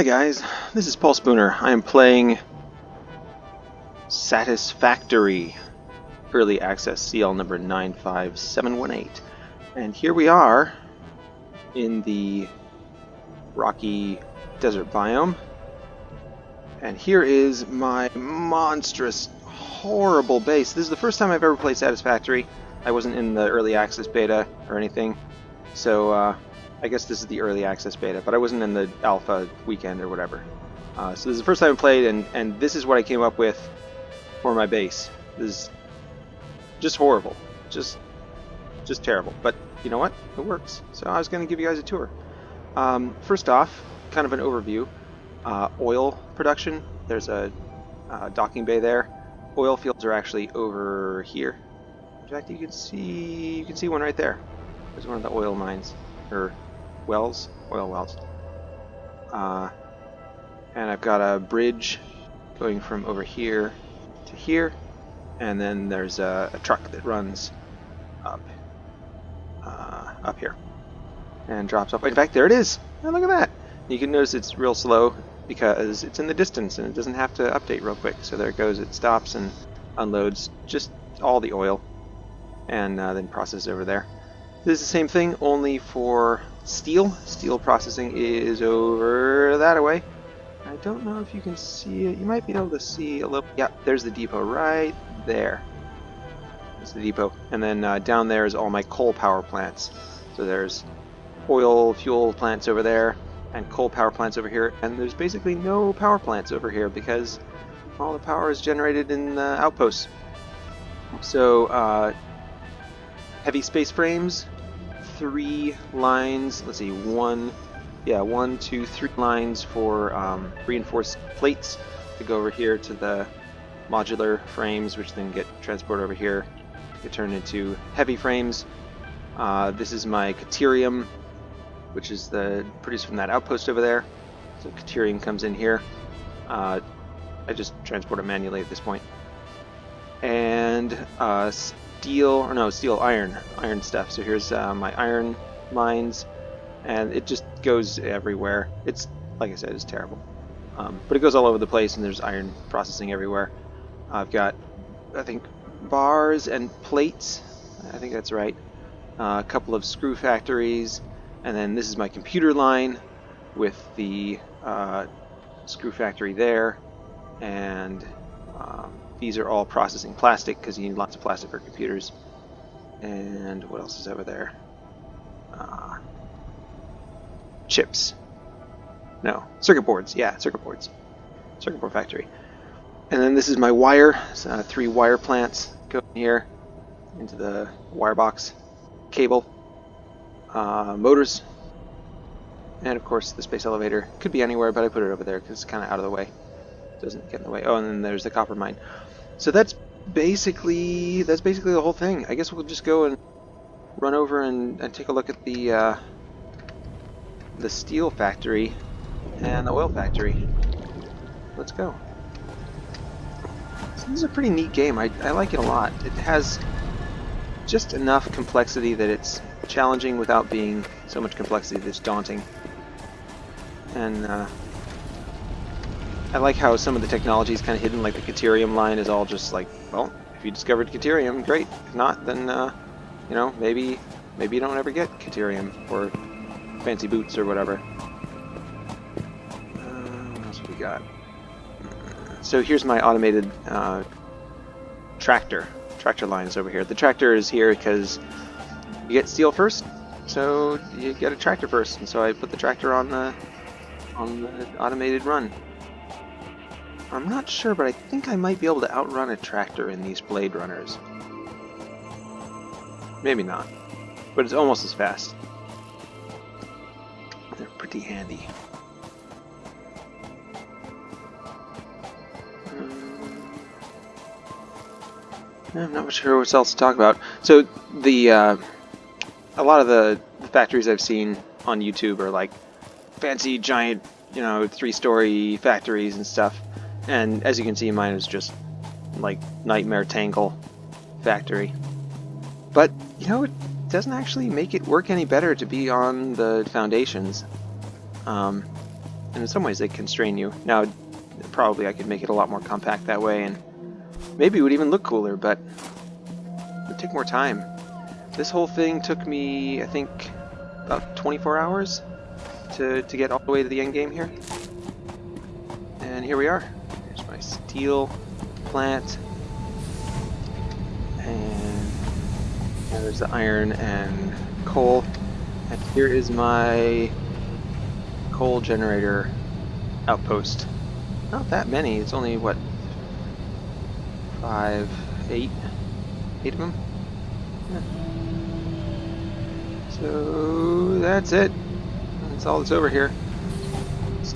Hi guys, this is Paul Spooner. I am playing Satisfactory Early Access CL number 95718. And here we are in the rocky desert biome. And here is my monstrous, horrible base. This is the first time I've ever played Satisfactory. I wasn't in the early access beta or anything. So, uh, I guess this is the early access beta, but I wasn't in the alpha weekend or whatever. Uh, so this is the first time I played, and, and this is what I came up with for my base. This is just horrible. Just just terrible. But you know what? It works. So I was going to give you guys a tour. Um, first off, kind of an overview. Uh, oil production. There's a uh, docking bay there. Oil fields are actually over here. In fact, you can see you can see one right there. There's one of the oil mines, or wells, oil wells. Uh, and I've got a bridge going from over here to here, and then there's a, a truck that runs up uh, up here and drops off. In fact, there it is. Look at that. You can notice it's real slow because it's in the distance and it doesn't have to update real quick. So there it goes. It stops and unloads just all the oil and uh, then processes over there. This is the same thing, only for steel. Steel processing is over that away. I don't know if you can see it. You might be able to see a little. Yeah, there's the depot right there. It's the depot. And then uh, down there is all my coal power plants. So there's oil fuel plants over there and coal power plants over here. And there's basically no power plants over here because all the power is generated in the outposts. So uh, heavy space frames, three lines, let's see, one, yeah, one, two, three lines for um, reinforced plates to go over here to the modular frames, which then get transported over here, get turned into heavy frames. Uh, this is my Caterium, which is the produced from that outpost over there. So Caterium comes in here. Uh, I just transport it manually at this point. And uh, steel, or no, steel iron, iron stuff. So here's uh, my iron mines, and it just goes everywhere. It's, like I said, it's terrible. Um, but it goes all over the place, and there's iron processing everywhere. I've got, I think, bars and plates. I think that's right. Uh, a couple of screw factories, and then this is my computer line with the uh, screw factory there, and um, these are all processing plastic because you need lots of plastic for computers. And what else is over there? Uh, chips. No, circuit boards. Yeah, circuit boards. Circuit board factory. And then this is my wire. Uh, three wire plants go here into the wire box. Cable. Uh, motors. And of course the space elevator. Could be anywhere, but I put it over there because it's kind of out of the way. Doesn't get in the way. Oh, and then there's the copper mine. So that's basically that's basically the whole thing. I guess we'll just go and run over and, and take a look at the uh, the steel factory and the oil factory. Let's go. So this is a pretty neat game. I, I like it a lot. It has just enough complexity that it's challenging without being so much complexity that it's daunting. And uh, I like how some of the technology is kind of hidden, like the Caterium line is all just like, well, if you discovered Caterium, great. If not, then, uh, you know, maybe maybe you don't ever get Caterium or fancy boots or whatever. Uh, what else we got? So here's my automated uh, tractor. Tractor lines over here. The tractor is here because you get steel first, so you get a tractor first. And so I put the tractor on the on the automated run. I'm not sure, but I think I might be able to outrun a tractor in these Blade Runners. Maybe not, but it's almost as fast. They're pretty handy. Um, I'm not sure what else to talk about. So the uh, a lot of the, the factories I've seen on YouTube are like fancy giant, you know, three-story factories and stuff. And as you can see, mine is just like Nightmare Tangle Factory. But, you know, it doesn't actually make it work any better to be on the foundations. Um, and in some ways they constrain you. Now, probably I could make it a lot more compact that way, and maybe it would even look cooler, but it would take more time. This whole thing took me, I think, about 24 hours to, to get all the way to the end game here. And here we are. Steel plant. And there's the iron and coal. And here is my coal generator outpost. Not that many, it's only, what, five, eight, eight of them? Yeah. So that's it. That's all that's over here.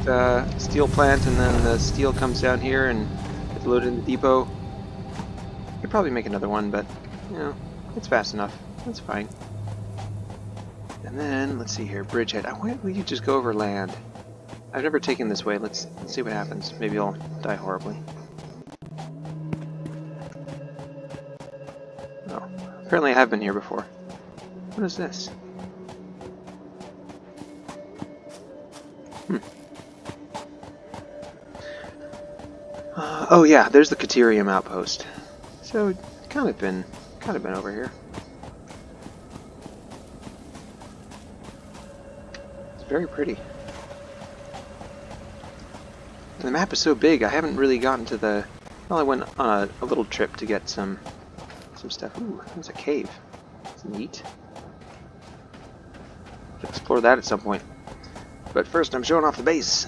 Uh, steel plant and then the steel comes down here and gets loaded in the depot. Could probably make another one, but, you know, it's fast enough. That's fine. And then, let's see here, bridgehead. Why don't we just go over land? I've never taken this way. Let's, let's see what happens. Maybe I'll die horribly. Oh, apparently I have been here before. What is this? Hmm. Oh yeah, there's the Caterium outpost. So, kind of been, kind of been over here. It's very pretty. And the map is so big, I haven't really gotten to the... Well, I went on a, a little trip to get some some stuff. Ooh, there's a cave. It's neat. Explore that at some point. But first, I'm showing off the base.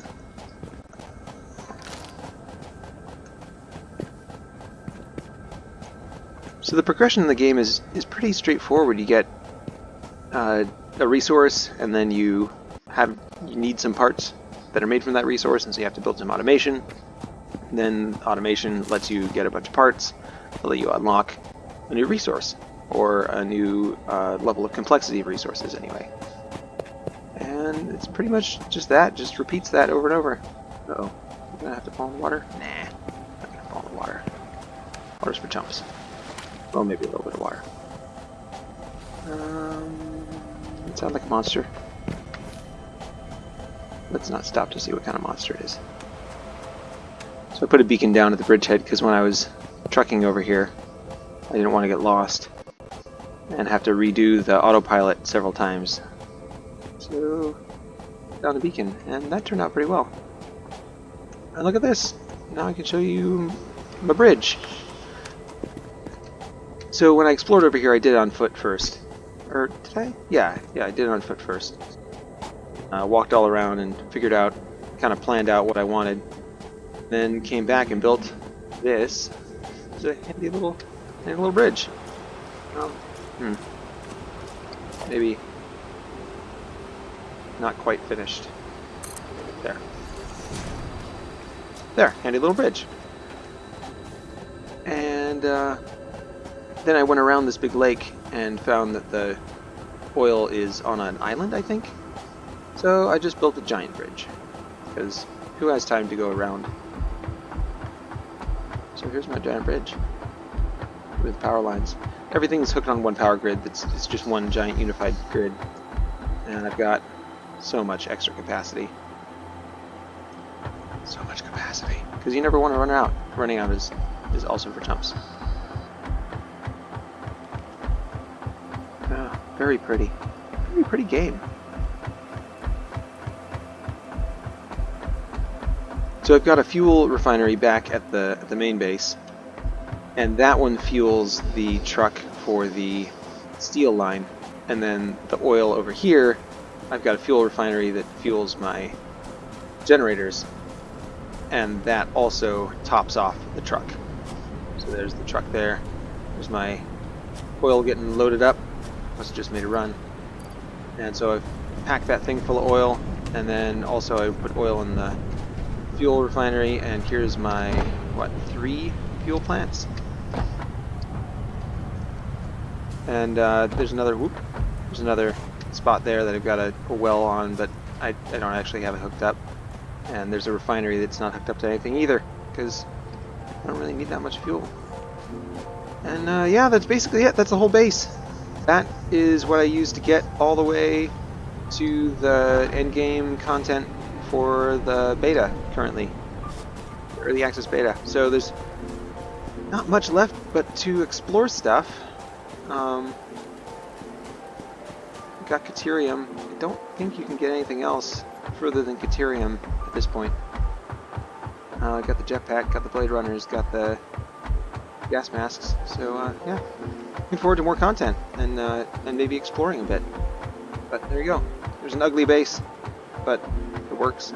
So the progression in the game is is pretty straightforward. You get uh, a resource, and then you have you need some parts that are made from that resource, and so you have to build some automation. And then automation lets you get a bunch of parts, that let you unlock a new resource, or a new uh, level of complexity of resources anyway. And it's pretty much just that, just repeats that over and over. Uh oh I'm gonna have to fall in the water? Nah, not gonna fall in the water. Water's for chumps. Well, maybe a little bit of water. Um, it sounds like a monster. Let's not stop to see what kind of monster it is. So I put a beacon down at the bridgehead because when I was trucking over here, I didn't want to get lost and have to redo the autopilot several times. So, down the beacon, and that turned out pretty well. And look at this! Now I can show you my bridge. So when I explored over here, I did it on foot first. Or did I? Yeah, yeah, I did it on foot first uh, walked all around and figured out, kind of planned out what I wanted. Then came back and built this. It's a handy little, handy little bridge. Um, hmm. Maybe not quite finished. There. There, handy little bridge. And uh, then I went around this big lake and found that the oil is on an island, I think. So I just built a giant bridge, because who has time to go around? So here's my giant bridge with power lines. Everything is hooked on one power grid. It's, it's just one giant unified grid. And I've got so much extra capacity. So much capacity. Because you never want to run out. Running out is, is also for chumps. Oh, very pretty. Very pretty game. So I've got a fuel refinery back at the, at the main base, and that one fuels the truck for the steel line. And then the oil over here, I've got a fuel refinery that fuels my generators, and that also tops off the truck. So there's the truck there. There's my oil getting loaded up. Must have just made a run. And so I've packed that thing full of oil, and then also I put oil in the fuel refinery, and here's my, what, three fuel plants? And uh, there's another, whoop, there's another spot there that I've got a, a well on, but I, I don't actually have it hooked up. And there's a refinery that's not hooked up to anything either, because I don't really need that much fuel. And uh, yeah, that's basically it. That's the whole base. That is what I use to get all the way to the end game content for the beta currently, early access beta. So there's not much left but to explore stuff. Um, got Caterium. I don't think you can get anything else further than Caterium at this point. Uh, got the jetpack, got the Blade Runners, got the gas masks. So uh, yeah, looking forward to more content and uh, and maybe exploring a bit. But there you go. There's an ugly base, but it works.